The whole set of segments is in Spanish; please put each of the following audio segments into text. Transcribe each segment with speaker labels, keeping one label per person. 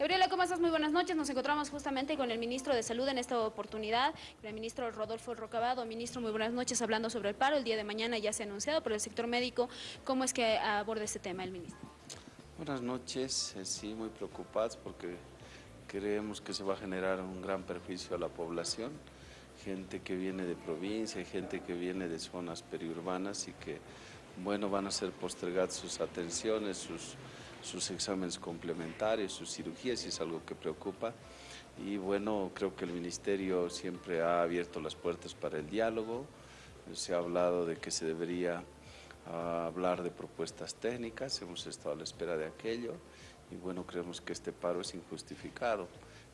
Speaker 1: Gabriela, ¿cómo estás? Muy buenas noches. Nos encontramos justamente con el ministro de Salud en esta oportunidad, el ministro Rodolfo Rocabado. Ministro, muy buenas noches, hablando sobre el paro. El día de mañana ya se ha anunciado por el sector médico. ¿Cómo es que aborda este tema el ministro?
Speaker 2: Buenas noches. Eh, sí, muy preocupados porque creemos que se va a generar un gran perjuicio a la población. Gente que viene de provincia, gente que viene de zonas periurbanas y que, bueno, van a ser postergadas sus atenciones, sus sus exámenes complementarios, sus cirugías, y es algo que preocupa. Y bueno, creo que el Ministerio siempre ha abierto las puertas para el diálogo, se ha hablado de que se debería ah, hablar de propuestas técnicas, hemos estado a la espera de aquello, y bueno, creemos que este paro es injustificado.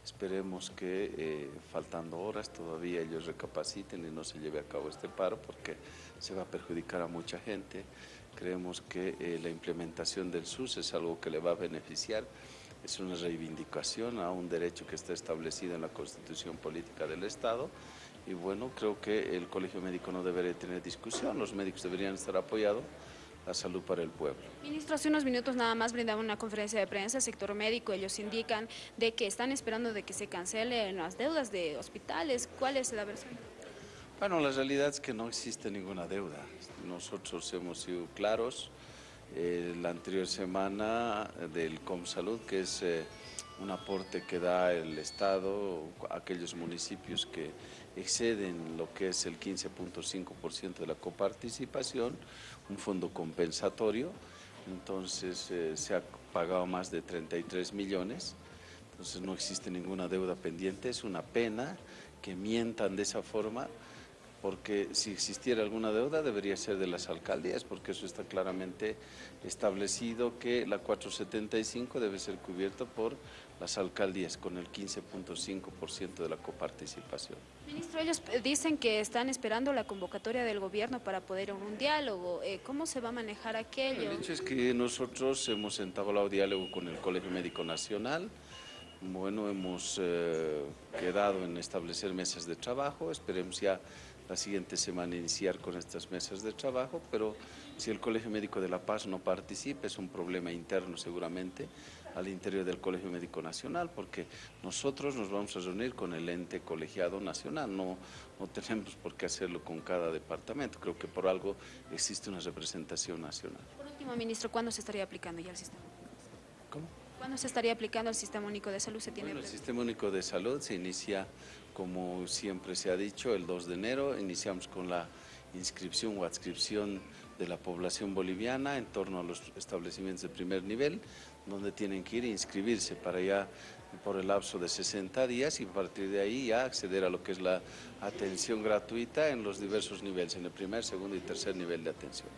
Speaker 2: Esperemos que eh, faltando horas todavía ellos recapaciten y no se lleve a cabo este paro porque se va a perjudicar a mucha gente. Creemos que eh, la implementación del SUS es algo que le va a beneficiar, es una reivindicación a un derecho que está establecido en la Constitución Política del Estado y bueno, creo que el Colegio Médico no debería tener discusión, los médicos deberían estar apoyados la salud para el pueblo.
Speaker 1: Ministro, hace unos minutos nada más brindaba una conferencia de prensa, sector médico, ellos indican de que están esperando de que se cancelen las deudas de hospitales. ¿Cuál es la versión?
Speaker 2: Bueno, la realidad es que no existe ninguna deuda. Nosotros hemos sido claros eh, la anterior semana del ComSalud, que es eh, un aporte que da el Estado a aquellos municipios que exceden lo que es el 15.5% de la coparticipación, un fondo compensatorio, entonces eh, se ha pagado más de 33 millones, entonces no existe ninguna deuda pendiente, es una pena que mientan de esa forma, porque si existiera alguna deuda debería ser de las alcaldías, porque eso está claramente establecido que la 475 debe ser cubierta por las alcaldías con el 15.5% de la coparticipación.
Speaker 1: Ministro, ellos dicen que están esperando la convocatoria del gobierno para poder un diálogo. Eh, ¿Cómo se va a manejar aquello?
Speaker 2: El hecho es que nosotros hemos entablado diálogo con el Colegio Médico Nacional, bueno, hemos eh, quedado en establecer mesas de trabajo, esperemos ya la siguiente semana iniciar con estas mesas de trabajo, pero si el Colegio Médico de La Paz no participa es un problema interno seguramente al interior del Colegio Médico Nacional, porque nosotros nos vamos a reunir con el ente colegiado nacional, no, no tenemos por qué hacerlo con cada departamento, creo que por algo existe una representación nacional.
Speaker 1: Por último, ministro, ¿cuándo se estaría aplicando ya el sistema?
Speaker 2: ¿Cómo?
Speaker 1: ¿Cuándo se estaría aplicando el Sistema Único de Salud? ¿Se tiene
Speaker 2: el Sistema Único de Salud se inicia, como siempre se ha dicho, el 2 de enero. Iniciamos con la inscripción o adscripción de la población boliviana en torno a los establecimientos de primer nivel, donde tienen que ir a inscribirse para ya por el lapso de 60 días y a partir de ahí ya acceder a lo que es la atención gratuita en los diversos niveles, en el primer, segundo y tercer nivel de atención.